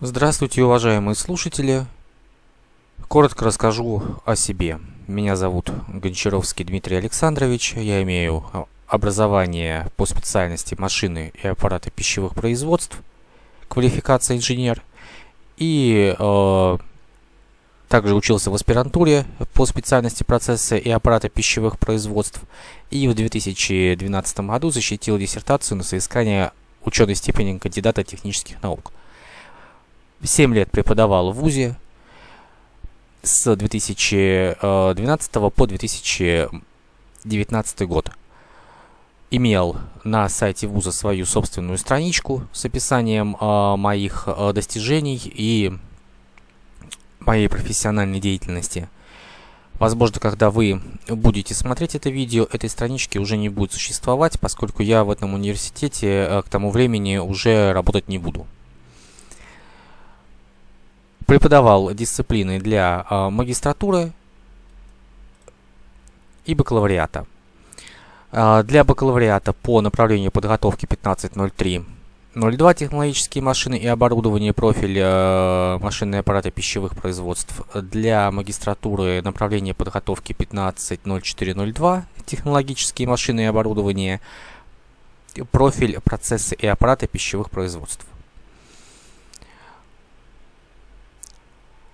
Здравствуйте, уважаемые слушатели. Коротко расскажу о себе. Меня зовут Гончаровский Дмитрий Александрович. Я имею образование по специальности машины и аппараты пищевых производств, квалификация инженер. И э, также учился в аспирантуре по специальности процессы и аппараты пищевых производств. И в 2012 году защитил диссертацию на соискание ученой степени кандидата технических наук. 7 лет преподавал в ВУЗе с 2012 по 2019 год. Имел на сайте вуза свою собственную страничку с описанием э, моих э, достижений и моей профессиональной деятельности. Возможно, когда вы будете смотреть это видео, этой странички уже не будет существовать, поскольку я в этом университете э, к тому времени уже работать не буду преподавал дисциплины для э, магистратуры и бакалавриата. Э, для бакалавриата по направлению подготовки 1503 02 технологические машины и оборудование, профиль э, машинные аппараты пищевых производств. Для магистратуры направление подготовки 150402 технологические машины и оборудование, профиль процессы и аппараты пищевых производств.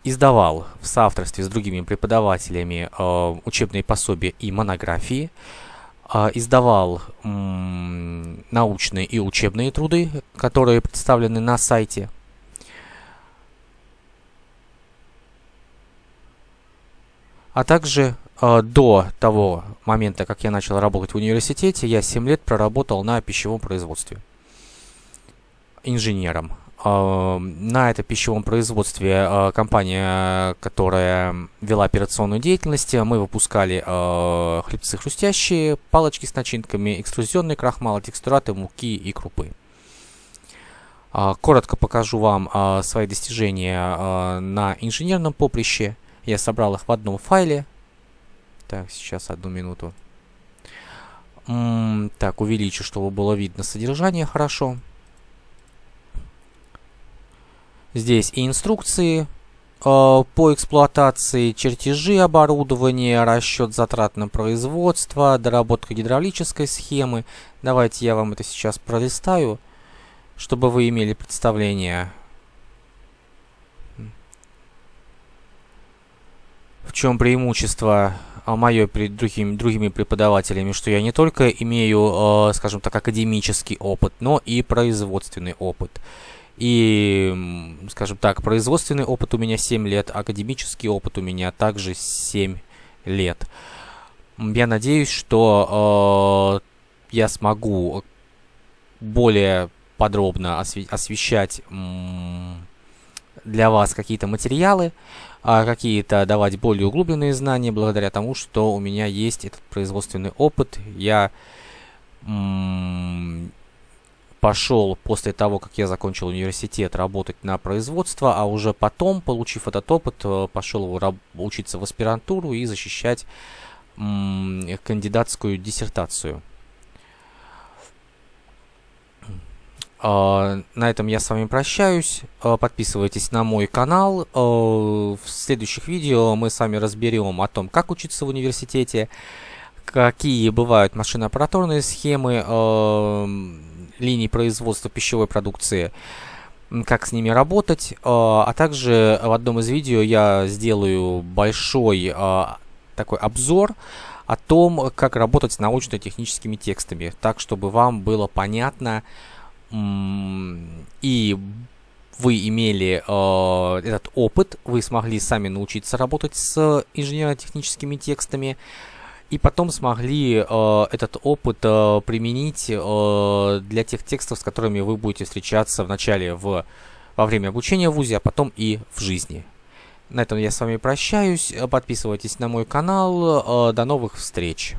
Издавал в соавторстве с другими преподавателями э, учебные пособия и монографии, э, издавал э, научные и учебные труды, которые представлены на сайте. А также э, до того момента, как я начал работать в университете, я 7 лет проработал на пищевом производстве инженером. На этом пищевом производстве а, компания, которая вела операционную деятельность, мы выпускали а, хлебцы хрустящие, палочки с начинками, экструзионные крахмалы, текстураты, муки и крупы. А, коротко покажу вам свои достижения на инженерном поприще. Я собрал их в одном файле. Так, сейчас одну минуту. Так, увеличу, чтобы было видно содержание хорошо. Здесь и инструкции э, по эксплуатации, чертежи оборудования, расчет затрат на производство, доработка гидравлической схемы. Давайте я вам это сейчас пролистаю, чтобы вы имели представление. В чем преимущество а, мое перед другими, другими преподавателями, что я не только имею, э, скажем так, академический опыт, но и производственный опыт. И, скажем так, производственный опыт у меня 7 лет, академический опыт у меня также 7 лет. Я надеюсь, что э, я смогу более подробно осве освещать для вас какие-то материалы, а какие-то давать более углубленные знания благодаря тому, что у меня есть этот производственный опыт. Я пошел после того, как я закончил университет, работать на производство, а уже потом, получив этот опыт, э, пошел учиться в аспирантуру и защищать кандидатскую диссертацию. Uh, на этом я с вами прощаюсь. Uh, подписывайтесь на мой канал. Uh, в следующих видео мы с вами разберем о том, как учиться в университете, какие бывают машиноаппаратурные схемы, линий производства пищевой продукции, как с ними работать, а, а также в одном из видео я сделаю большой а, такой обзор о том, как работать с научно-техническими текстами, так, чтобы вам было понятно и вы имели э, этот опыт, вы смогли сами научиться работать с инженерно-техническими текстами, и потом смогли э, этот опыт э, применить э, для тех текстов, с которыми вы будете встречаться вначале в, во время обучения в ВУЗе, а потом и в жизни. На этом я с вами прощаюсь. Подписывайтесь на мой канал. Э, до новых встреч!